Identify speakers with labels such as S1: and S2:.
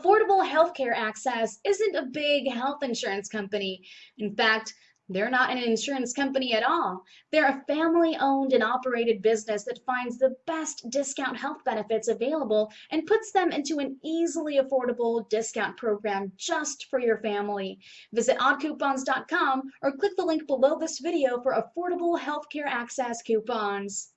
S1: Affordable Healthcare Access isn't a big health insurance company. In fact, they're not an insurance company at all. They're a family owned and operated business that finds the best discount health benefits available and puts them into an easily affordable discount program just for your family. Visit oddcoupons.com or click the link below this video for affordable healthcare access coupons.